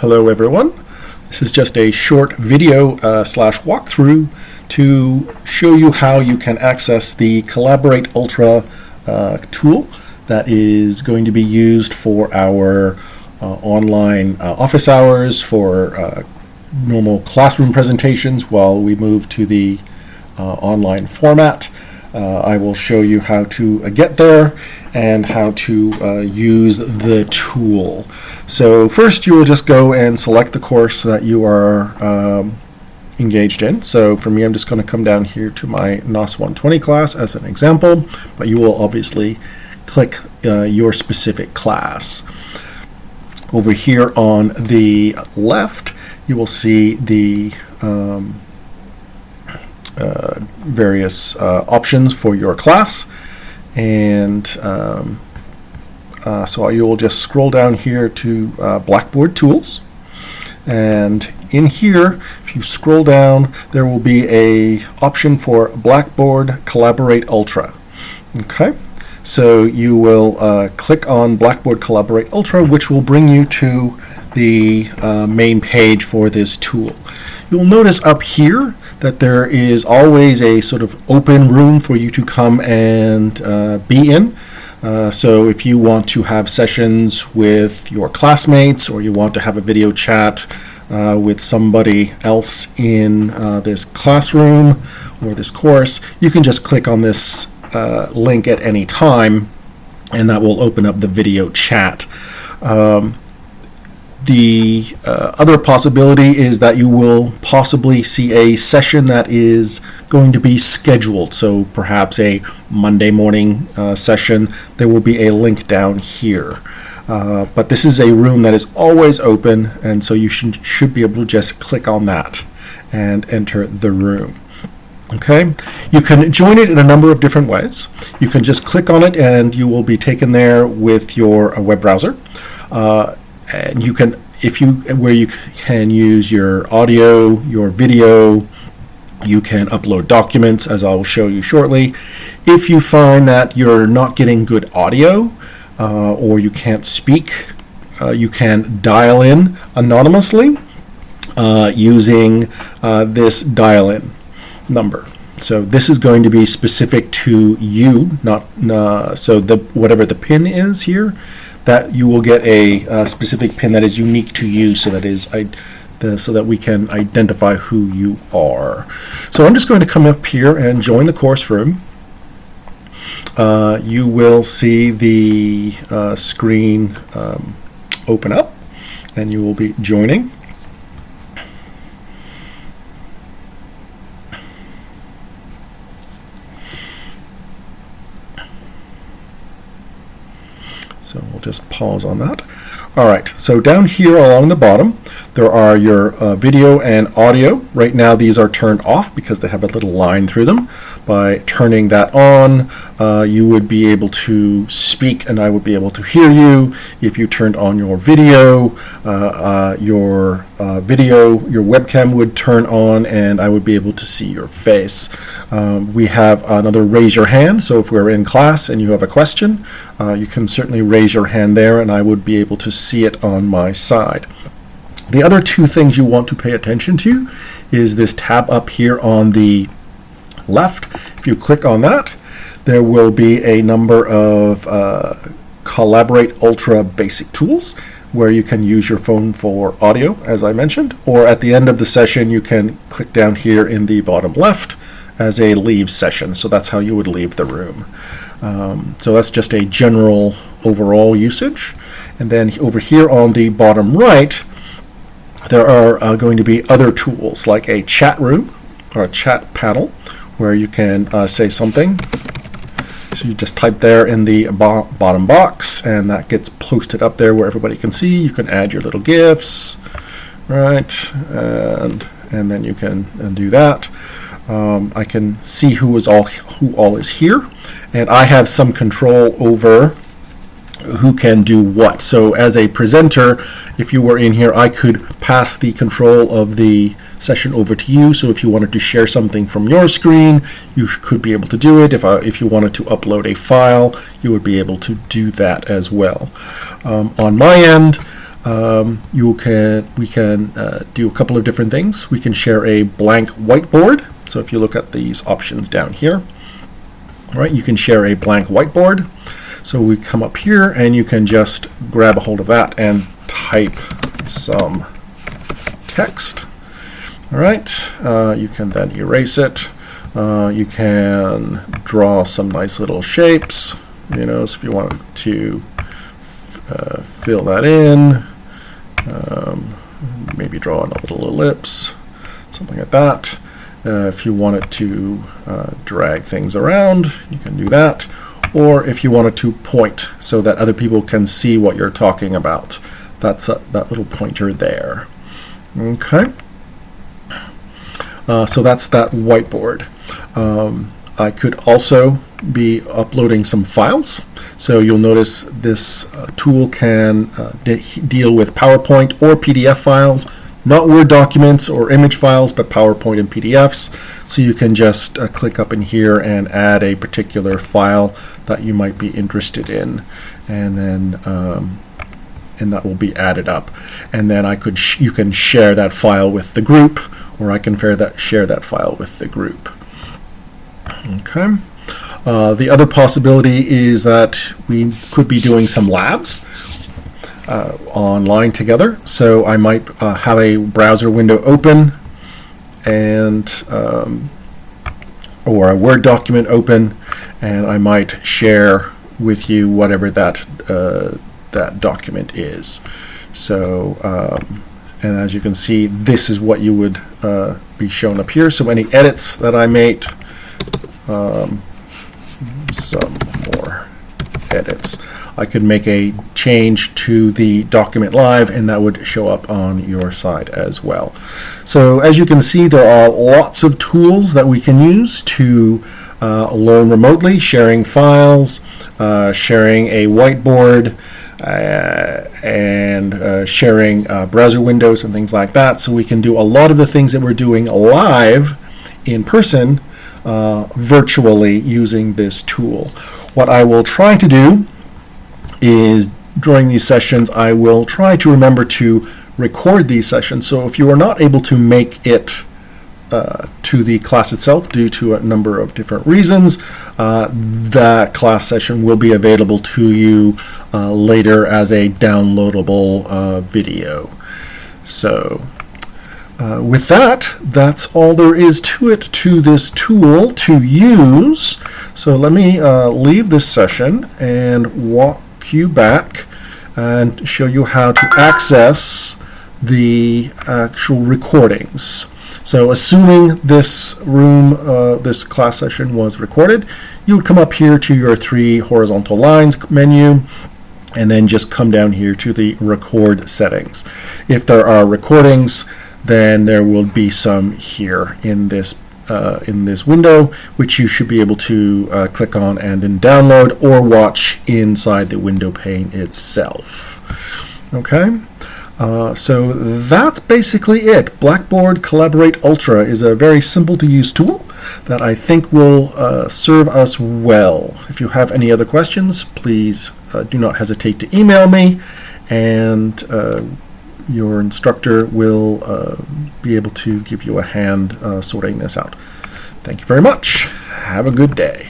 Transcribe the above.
Hello everyone. This is just a short video uh, slash walkthrough to show you how you can access the Collaborate Ultra uh, tool that is going to be used for our uh, online uh, office hours, for uh, normal classroom presentations while we move to the uh, online format. I will show you how to get there and how to uh, use the tool. So first you will just go and select the course that you are um, engaged in. So for me I'm just going to come down here to my NOS 120 class as an example, but you will obviously click uh, your specific class. Over here on the left you will see the um, uh, various uh, options for your class. And um, uh, so you will just scroll down here to uh, Blackboard Tools. And in here if you scroll down there will be a option for Blackboard Collaborate Ultra. Okay? So you will uh, click on Blackboard Collaborate Ultra which will bring you to the uh, main page for this tool. You'll notice up here that there is always a sort of open room for you to come and uh, be in. Uh, so if you want to have sessions with your classmates or you want to have a video chat uh, with somebody else in uh, this classroom or this course, you can just click on this uh, link at any time and that will open up the video chat. Um, the uh, other possibility is that you will possibly see a session that is going to be scheduled. So perhaps a Monday morning uh, session. There will be a link down here. Uh, but this is a room that is always open and so you should, should be able to just click on that and enter the room. Okay, you can join it in a number of different ways. You can just click on it and you will be taken there with your uh, web browser. Uh, and you can if you where you can use your audio your video you can upload documents as I'll show you shortly. If you find that you're not getting good audio uh, or you can't speak uh, you can dial in anonymously uh, using uh, this dial in number. So this is going to be specific to you not uh, so the whatever the pin is here that you will get a, a specific pin that is unique to you so that is I, the, so that we can identify who you are. So I'm just going to come up here and join the course room. Uh, you will see the uh, screen um, open up and you will be joining. So we'll just pause on that. All right, so down here along the bottom, there are your uh, video and audio. Right now these are turned off because they have a little line through them. By turning that on, uh, you would be able to speak and I would be able to hear you. If you turned on your video, uh, uh your uh, video, your webcam would turn on and I would be able to see your face. Um, we have another raise your hand, so if we're in class and you have a question, uh, you can certainly raise your hand there and I would be able to see it on my side. The other two things you want to pay attention to is this tab up here on the left. If you click on that, there will be a number of uh, Collaborate Ultra basic tools where you can use your phone for audio, as I mentioned, or at the end of the session, you can click down here in the bottom left as a leave session. So that's how you would leave the room. Um, so that's just a general overall usage. And then over here on the bottom right, there are uh, going to be other tools like a chat room or a chat panel where you can uh, say something. So you just type there in the bo bottom box and that gets posted up there where everybody can see. You can add your little GIFs, right? And, and then you can do that. Um, I can see who is all who all is here and I have some control over who can do what. So as a presenter, if you were in here, I could pass the control of the session over to you. So if you wanted to share something from your screen, you could be able to do it. If, I, if you wanted to upload a file, you would be able to do that as well. Um, on my end, um, you can we can uh, do a couple of different things. We can share a blank whiteboard. So if you look at these options down here, all right, you can share a blank whiteboard. So we come up here and you can just grab a hold of that and type some text. All right, uh, you can then erase it. Uh, you can draw some nice little shapes, you know, so if you want to uh, fill that in, um, maybe draw a little ellipse, something like that. Uh, if you wanted to uh, drag things around, you can do that. Or if you wanted to point so that other people can see what you're talking about, that's a, that little pointer there. Okay. Uh, so that's that whiteboard. Um, I could also be uploading some files. So you'll notice this uh, tool can uh, de deal with PowerPoint or PDF files, not Word documents or image files, but PowerPoint and PDFs. So you can just uh, click up in here and add a particular file that you might be interested in. And then um, and that will be added up. And then I could you can share that file with the group, or I can share that share that file with the group. Okay. Uh, the other possibility is that we could be doing some labs uh, online together. So I might uh, have a browser window open and um, or a Word document open, and I might share with you whatever that uh, that document is. So, um, and as you can see, this is what you would uh, be shown up here. So any edits that I made, um, some more edits. I could make a change to the document live and that would show up on your side as well. So as you can see there are lots of tools that we can use to uh, learn remotely, sharing files, uh, sharing a whiteboard, uh, and uh, sharing uh, browser windows and things like that. So we can do a lot of the things that we're doing live in person uh, virtually using this tool. What I will try to do is during these sessions, I will try to remember to record these sessions. So if you are not able to make it uh, to the class itself due to a number of different reasons, uh, that class session will be available to you uh, later as a downloadable uh, video. So uh, with that, that's all there is to it to this tool to use. So let me uh, leave this session and walk you back and show you how to access the actual recordings. So assuming this room, uh, this class session was recorded, you would come up here to your three horizontal lines menu and then just come down here to the record settings. If there are recordings, then there will be some here in this uh, in this window, which you should be able to uh, click on and then download or watch inside the window pane itself. Okay, uh, so that's basically it. Blackboard Collaborate Ultra is a very simple to use tool that I think will uh, serve us well. If you have any other questions, please uh, do not hesitate to email me and uh, your instructor will uh, be able to give you a hand uh, sorting this out. Thank you very much. Have a good day.